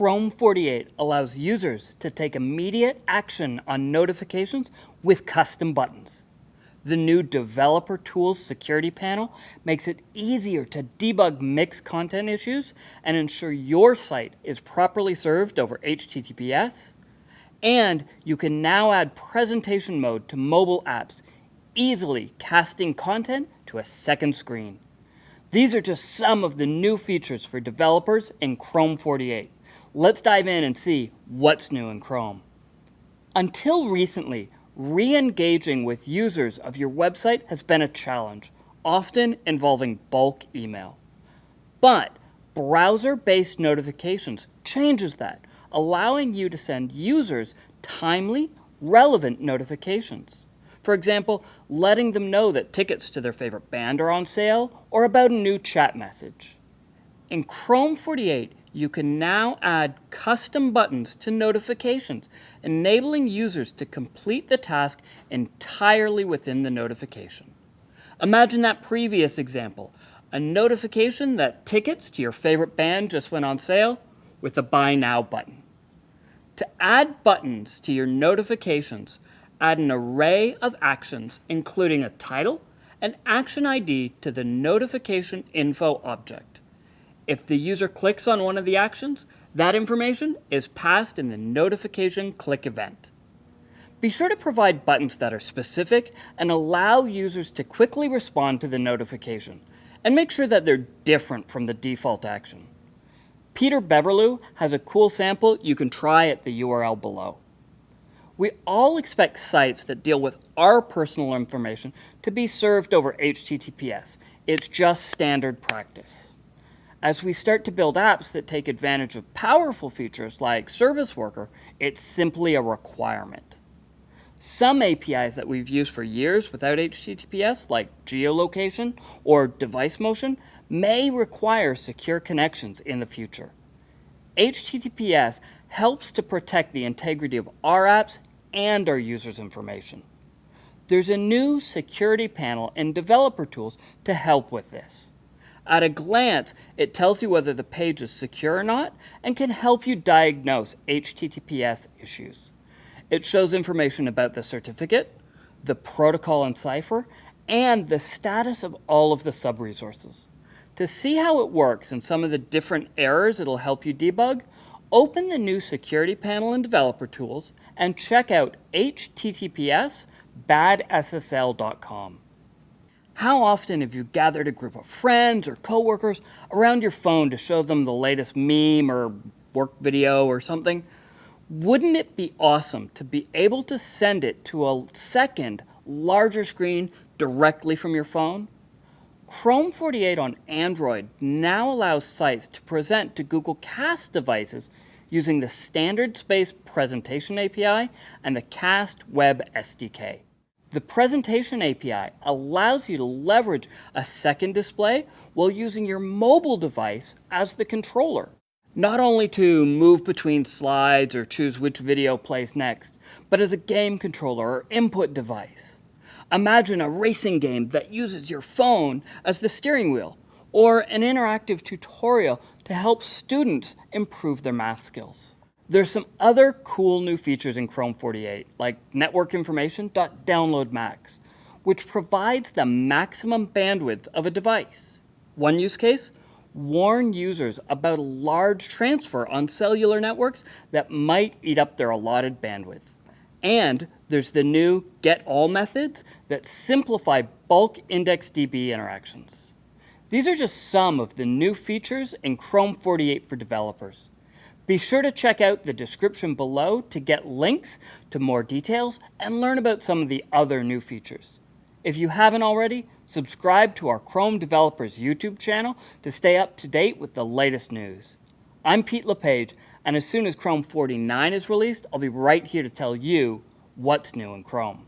Chrome 48 allows users to take immediate action on notifications with custom buttons. The new Developer Tools security panel makes it easier to debug mixed content issues and ensure your site is properly served over HTTPS. And you can now add presentation mode to mobile apps, easily casting content to a second screen. These are just some of the new features for developers in Chrome 48. Let's dive in and see what's new in Chrome. Until recently, re-engaging with users of your website has been a challenge, often involving bulk email. But browser-based notifications changes that, allowing you to send users timely, relevant notifications. For example, letting them know that tickets to their favorite band are on sale or about a new chat message. In Chrome 48, you can now add custom buttons to notifications, enabling users to complete the task entirely within the notification. Imagine that previous example, a notification that tickets to your favorite band just went on sale with a Buy Now button. To add buttons to your notifications, add an array of actions, including a title and action ID to the notification info object. If the user clicks on one of the actions, that information is passed in the notification click event. Be sure to provide buttons that are specific and allow users to quickly respond to the notification, and make sure that they're different from the default action. Peter Beverloo has a cool sample you can try at the URL below. We all expect sites that deal with our personal information to be served over HTTPS. It's just standard practice. As we start to build apps that take advantage of powerful features like Service Worker, it's simply a requirement. Some APIs that we've used for years without HTTPS, like geolocation or device motion, may require secure connections in the future. HTTPS helps to protect the integrity of our apps and our users' information. There's a new security panel in developer tools to help with this. At a glance, it tells you whether the page is secure or not and can help you diagnose HTTPS issues. It shows information about the certificate, the protocol and cipher, and the status of all of the sub-resources. To see how it works and some of the different errors it'll help you debug, Open the new security panel in Developer Tools and check out https badssl.com. How often have you gathered a group of friends or coworkers around your phone to show them the latest meme or work video or something? Wouldn't it be awesome to be able to send it to a second, larger screen directly from your phone? Chrome 48 on Android now allows sites to present to Google Cast devices using the Standard Space Presentation API and the Cast Web SDK. The Presentation API allows you to leverage a second display while using your mobile device as the controller. Not only to move between slides or choose which video plays next, but as a game controller or input device. Imagine a racing game that uses your phone as the steering wheel, or an interactive tutorial to help students improve their math skills. There's some other cool new features in Chrome 48, like network information.downlinkMax, which provides the maximum bandwidth of a device. One use case, warn users about a large transfer on cellular networks that might eat up their allotted bandwidth. And there's the new get all methods that simplify bulk IndexedDB interactions. These are just some of the new features in Chrome 48 for developers. Be sure to check out the description below to get links to more details and learn about some of the other new features. If you haven't already, subscribe to our Chrome Developers YouTube channel to stay up to date with the latest news. I'm Pete LePage, and as soon as Chrome 49 is released, I'll be right here to tell you what's new in Chrome.